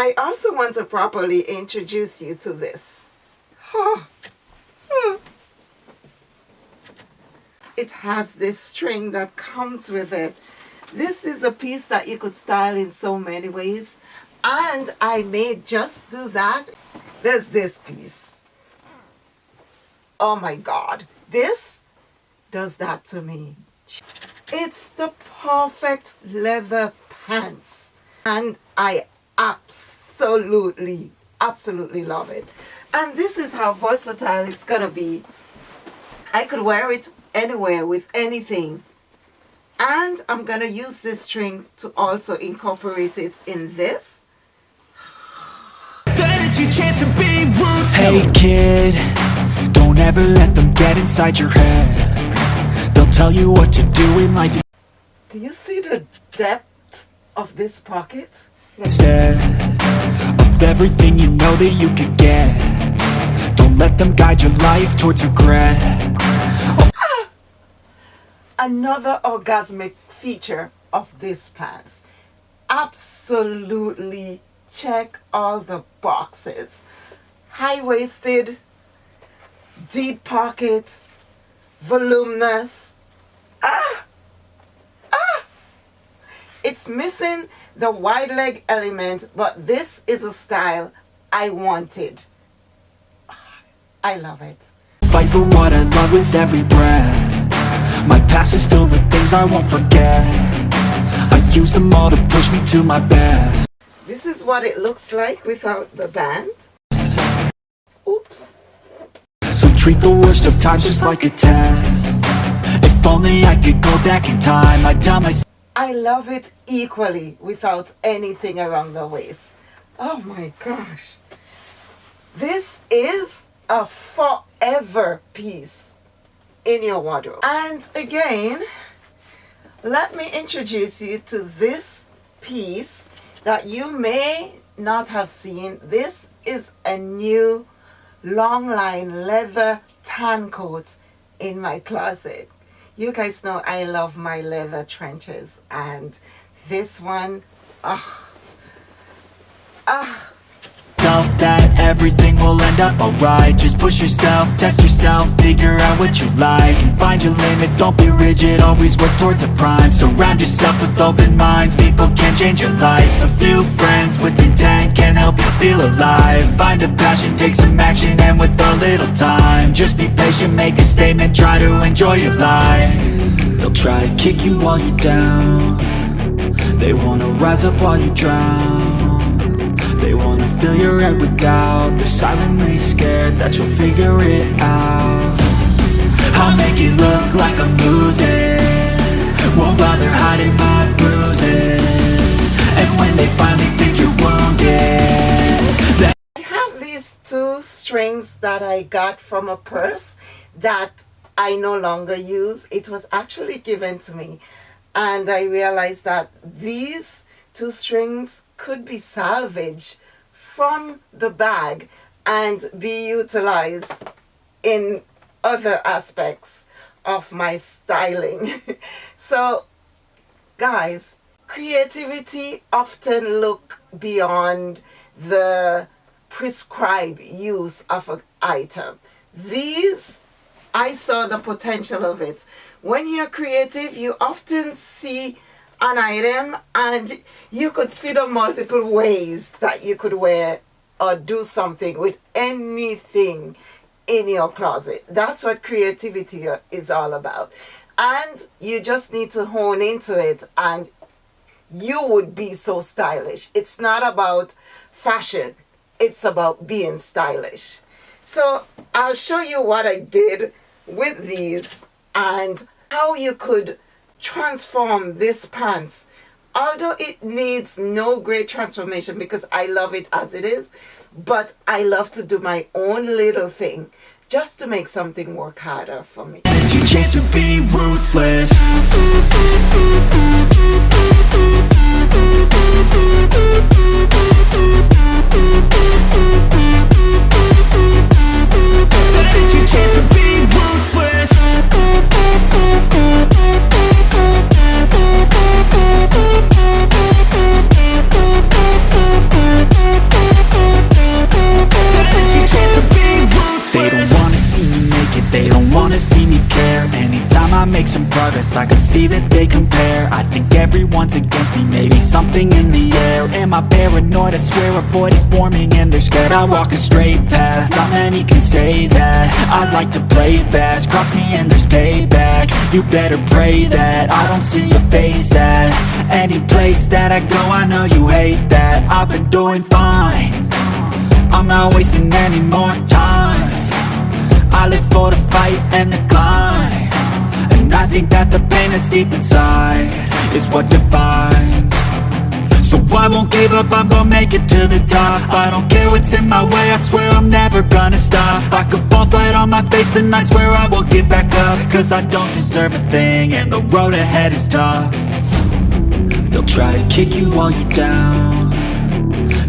I also want to properly introduce you to this. Hmm. It has this string that comes with it. This is a piece that you could style in so many ways. And I may just do that. There's this piece. Oh my God. This does that to me. It's the perfect leather pants. And I absolutely, absolutely love it. And this is how versatile it's going to be. I could wear it anywhere with anything. And I'm going to use this string to also incorporate it in this. Hey kid, don't ever let them get inside your head. They'll tell you what to do in life. Do you see the depth of this pocket? Instead of everything you know that you could get Don't let them guide your life towards regret ah! Another orgasmic feature of this pants. Absolutely check all the boxes. High-waisted, deep pocket, voluminous. Ah! It's missing the wide leg element, but this is a style I wanted. I love it. Fight for what I love with every breath. My past is filled with things I won't forget. I use them all to push me to my best. This is what it looks like without the band. Oops. So treat the worst of times just like a test. If only I could go back in time, I'd tell myself. I love it equally without anything around the waist. Oh my gosh. This is a forever piece in your wardrobe. And again, let me introduce you to this piece that you may not have seen. This is a new long line leather tan coat in my closet you guys know I love my leather trenches and this one ah ah Self that everything will end up alright. Just push yourself, test yourself, figure out what you like. And find your limits, don't be rigid, always work towards a prime. Surround yourself with open minds, people can change your life. A few friends with intent can help you feel alive. Find a passion, take some action, and with a little time Just be patient, make a statement, try to enjoy your life. They'll try to kick you while you're down. They wanna rise up while you drown fill your head with doubt. They're silently scared that you'll figure it out. I'll make it look like I'm losing. Won't bother hiding my bruises. And when they finally think you're wounded I have these two strings that I got from a purse that I no longer use. It was actually given to me. And I realized that these two strings could be salvaged from the bag and be utilized in other aspects of my styling. so guys, creativity often look beyond the prescribed use of an item. These, I saw the potential of it. When you're creative, you often see an item and you could see the multiple ways that you could wear or do something with anything in your closet. That's what creativity is all about. And you just need to hone into it and you would be so stylish. It's not about fashion. It's about being stylish. So I'll show you what I did with these and how you could transform this pants although it needs no great transformation because I love it as it is but I love to do my own little thing just to make something work harder for me. Chance make some progress I can see that they compare. I think everyone's against me Maybe something in the air. Am I paranoid? I swear a void is forming and they're scared I walk a straight path. Not many can say that. I like to play fast. Cross me and there's payback. You better pray that I don't see your face at Any place that I go. I know you hate that. I've been doing fine. I'm not wasting any more time. I live for the fight and the climb I think that the pain that's deep inside Is what defines. So I won't give up, I'm gonna make it to the top. I don't care what's in my way, I swear I'm never gonna stop. I could fall flat on my face and I swear I will get back up. Cause I don't deserve a thing and the road ahead is tough. They'll try to kick you while you're down.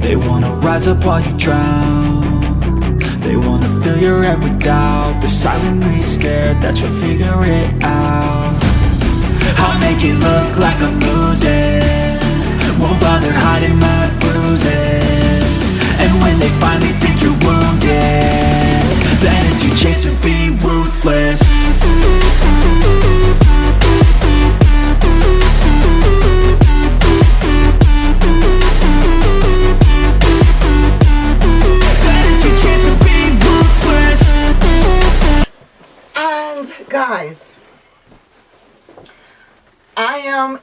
They wanna rise up while you drown They wanna fill your head with doubt. They're silently scared that you'll figure it out. I'll make it look like I'm losing. Won't bother hiding my bruises. And when they finally think you're wounded Then it's your chance to be I am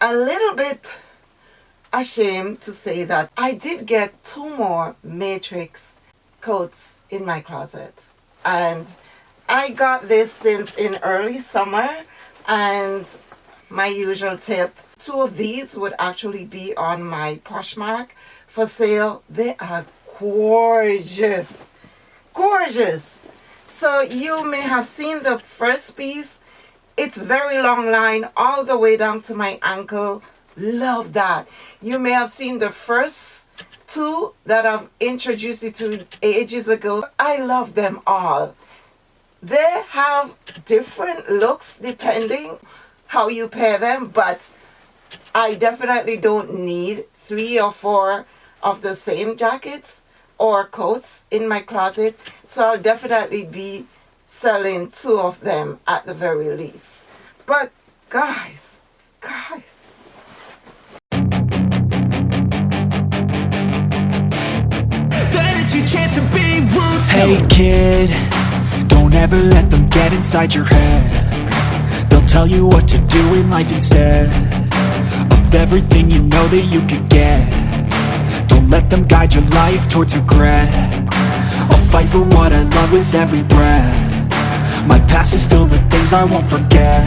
a little bit ashamed to say that I did get two more Matrix coats in my closet. And I got this since in early summer and my usual tip, two of these would actually be on my Poshmark for sale. They are gorgeous, gorgeous. So you may have seen the first piece. It's very long line all the way down to my ankle. Love that. You may have seen the first two that I've introduced you to ages ago. I love them all. They have different looks depending how you pair them, but I definitely don't need three or four of the same jackets or coats in my closet. So I'll definitely be selling two of them at the very least. But guys, guys. Hey kid, don't ever let them get inside your head They'll tell you what to do in life instead Of everything you know that you could get Don't let them guide your life towards regret I'll fight for what I love with every breath My past is filled with things I won't forget.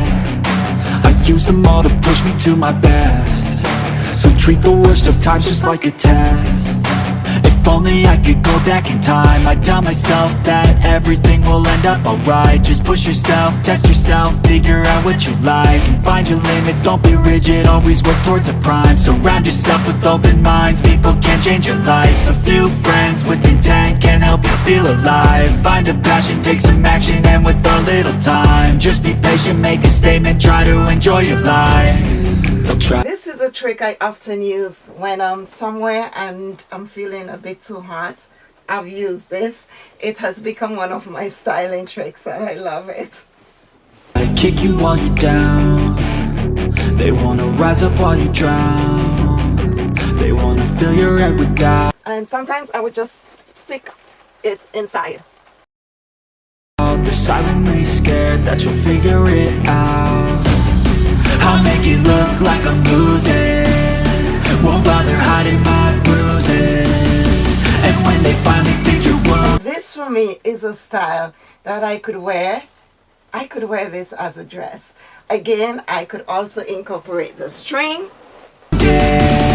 I use them all to push me to my best. So treat the worst of times just like a test if only I could go back in time. I'd tell myself that everything will end up alright. Just push yourself, test yourself, figure out what you like And find your limits, don't be rigid, always work towards a prime. Surround yourself with open minds, people can change your life. A few friends with intent can help you feel alive. Find a passion, take some action, and with a little time Just be patient, make a statement, try to enjoy your life. They'll try trick I often use when I'm somewhere and I'm feeling a bit too hot. I've used this. It has become one of my styling tricks and I love it. They kick you while you're down They wanna rise up while you drown They wanna fill your head with doubt And sometimes I would just stick it inside. They're silently scared that you'll figure it out I'll make it look like I'm losing Won't bother hiding my bruises And when they finally think you're wounded This for me is a style that I could wear. I could wear this as a dress. Again, I could also incorporate the string. Then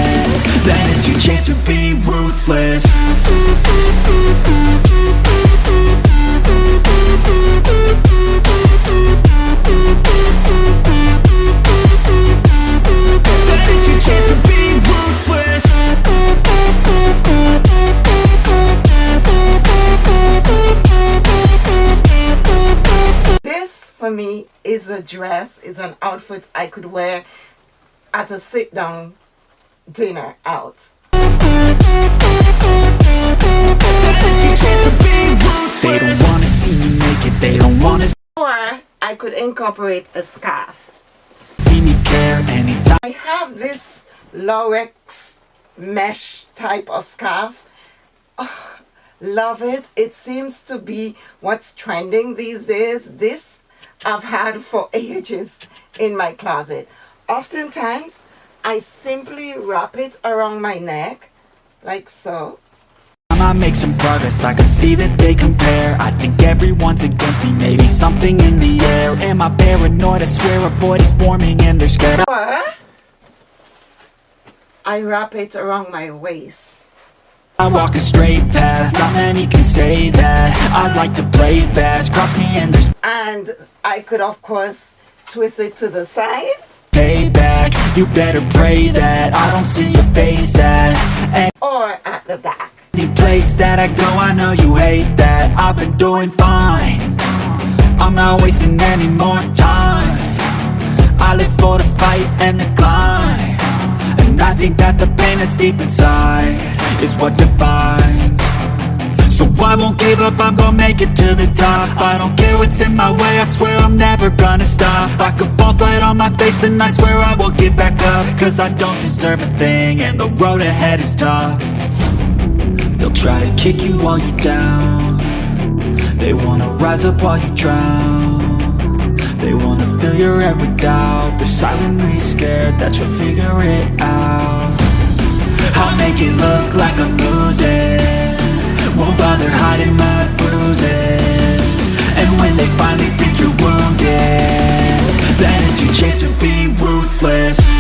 is a dress, is an outfit I could wear at a sit down dinner out. Then it's your chance to be They don't wanna see me naked, they don't wanna Or I could incorporate a scarf. care Anytime I have this Lorex mesh type of scarf. Oh, love it. It seems to be what's trending these days. This I've had for ages in my closet. Oftentimes, I simply wrap it around my neck, like so. I make some progress, I can see that they compare I think everyone's against me, maybe something in the air Am I paranoid? I swear a void is forming and they're scared Or I wrap it around my waist. I walk a straight path, not many can say that. I like to play fast, cross me and there's And I could, of course, twist it to the side. payback. You better pray that I don't see your face at or at the back. Any place that I go, I know you hate that. I've been doing fine. I'm not wasting any more time. I live for the fight and the climb And I think that the pain that's deep inside Is what defines. So I won't give up, I'm gonna make it to the top. I don't care what's in my way, I swear I'm never gonna stop. I could fall flat on my face and I swear I will get back up. Cause I don't deserve a thing and the road ahead is tough. They'll try to kick you while you're down. They wanna rise up while you drown fill your head with doubt. They're silently scared that you'll figure it out. I'll make it look like I'm losing. Won't bother hiding my bruises. And when they finally think you're wounded Then it's your chance to be ruthless